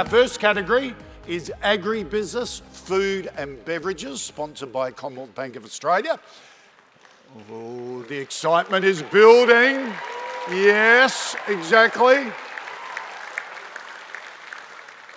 Our first category is agribusiness, food and beverages, sponsored by Commonwealth Bank of Australia. Oh, the excitement is building. Yes, exactly.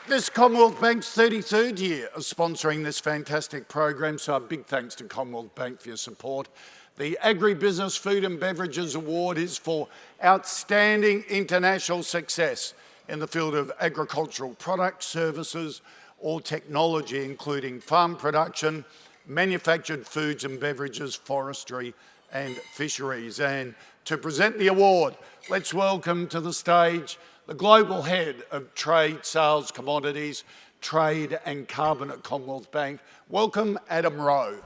This Commonwealth Bank's 33rd year of sponsoring this fantastic program, so a big thanks to Commonwealth Bank for your support. The Agribusiness Food and Beverages Award is for outstanding international success in the field of agricultural products, services or technology, including farm production, manufactured foods and beverages, forestry and fisheries. And to present the award, let's welcome to the stage the Global Head of Trade, Sales, Commodities, Trade and Carbon at Commonwealth Bank. Welcome, Adam Rowe.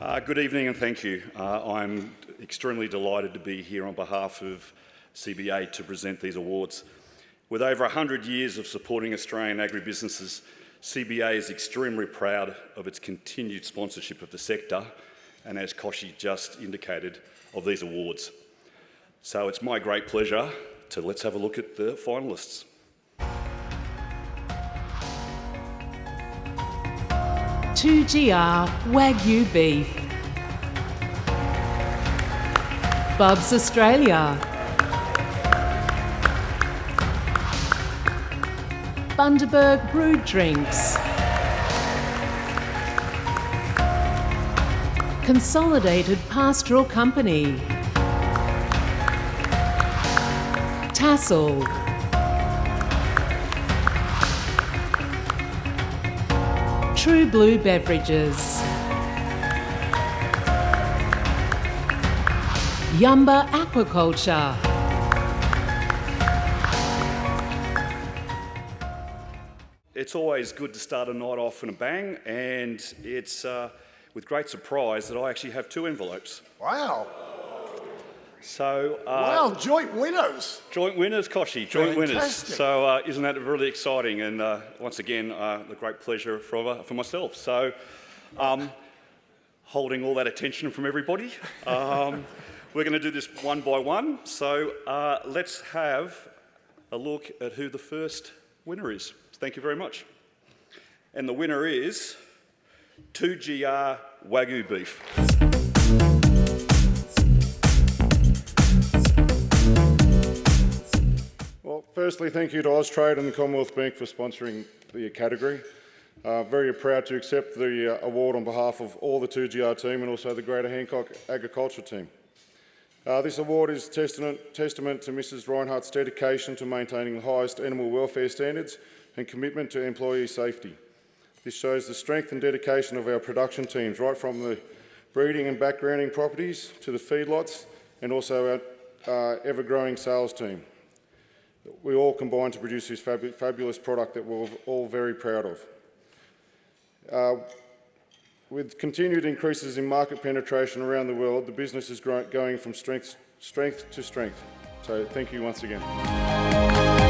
Uh, good evening and thank you. Uh, I'm extremely delighted to be here on behalf of CBA to present these awards. With over 100 years of supporting Australian agribusinesses, CBA is extremely proud of its continued sponsorship of the sector and as Kochie just indicated, of these awards. So it's my great pleasure to let's have a look at the finalists. 2GR Wagyu Beef. Bubs Australia. Bundaberg Brewed Drinks. Consolidated Pastoral Company. Tassal. True Blue Beverages. Yumbah Aquaculture. It's always good to start a night off in a bang, and it's uh, with great surprise that I actually have two envelopes. Wow. So, uh, wow, joint winners. Joint winners, Kochie, joint Fantastic. winners. So, uh, isn't that really exciting? And uh, once again, uh, a great pleasure for, uh, for myself. So, um, holding all that attention from everybody. Um, we're going to do this one by one. So, uh, let's have a look at who the first winner is. Thank you very much. And the winner is 2GR Wagyu beef. Well, firstly, thank you to Austrade and the Commonwealth Bank for sponsoring the category. Uh, very proud to accept the uh, award on behalf of all the 2GR team and also the Greater Hancock Agriculture team. Uh, this award is testament, testament to Mrs Rinehart's dedication to maintaining the highest animal welfare standards and commitment to employee safety. This shows the strength and dedication of our production teams, right from the breeding and backgrounding properties to the feedlots and also our uh, ever-growing sales team we all combine to produce this fabu fabulous product that we're all very proud of. Uh, with continued increases in market penetration around the world, the business is going from strength, strength to strength. So thank you once again.